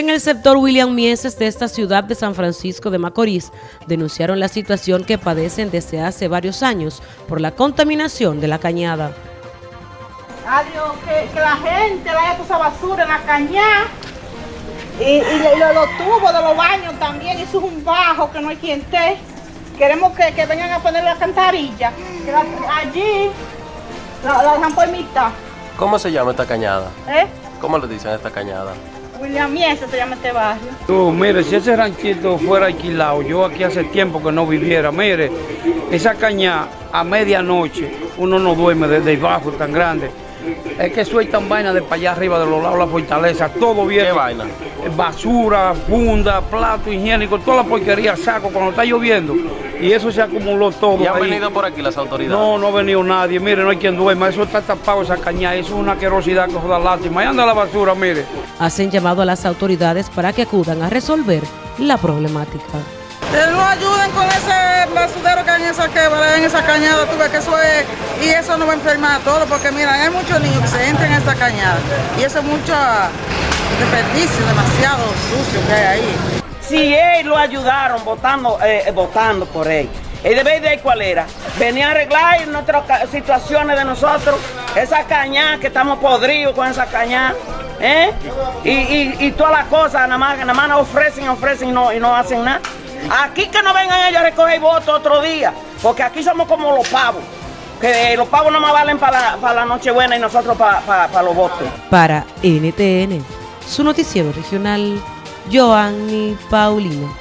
En el sector William Mieses de esta ciudad de San Francisco de Macorís denunciaron la situación que padecen desde hace varios años por la contaminación de la cañada. Adiós, que, que la gente le haya esa basura en la cañada y, y lo- los tubos de los baños también, eso es un bajo que no hay quien esté. Queremos que, que vengan a poner la cantarilla, que la- allí la, la dejan por mitad. ¿Cómo se llama esta cañada? ¿eh? ¿Cómo le dicen a esta cañada? William Miese se llama este barrio. Mire, si ese ranchito fuera alquilado, yo aquí hace tiempo que no viviera, mire, esa caña a medianoche, uno no duerme desde el bajo tan grande. Es que sueltan vaina de para allá arriba de los lados de la fortaleza, todo bien. ¿Qué vaina? Basura, funda, plato higiénico, toda la porquería saco cuando está lloviendo. Y eso se acumuló todo. ¿Y han ahí. venido por aquí las autoridades? No, no ha venido nadie, mire, no hay quien duerma, eso está tapado esa caña, eso es una querosidad que da lástima. Ahí anda la basura, mire. Hacen llamado a las autoridades para que acudan a resolver la problemática. Que nos ayuden con ese esa en esa cañada, tú ves que eso es, y eso nos va a enfermar a todos, porque mira, hay muchos niños que se entran en esa cañada, y eso es mucho desperdicio, demasiado sucio que hay ahí. Si él lo ayudaron votando, eh, votando por él, el deber de cuál era? Venía a arreglar nuestras situaciones de nosotros, esa cañada que estamos podridos con esa cañada, ¿eh? Y, y, y todas las cosas, nada más, nada más nos ofrecen, ofrecen y no, y no hacen nada. Aquí que no vengan ellos a recoger votos otro día, porque aquí somos como los pavos, que los pavos no más valen para la, para la Nochebuena y nosotros para, para, para los votos. Para NTN, su noticiero regional, Joanny Paulino.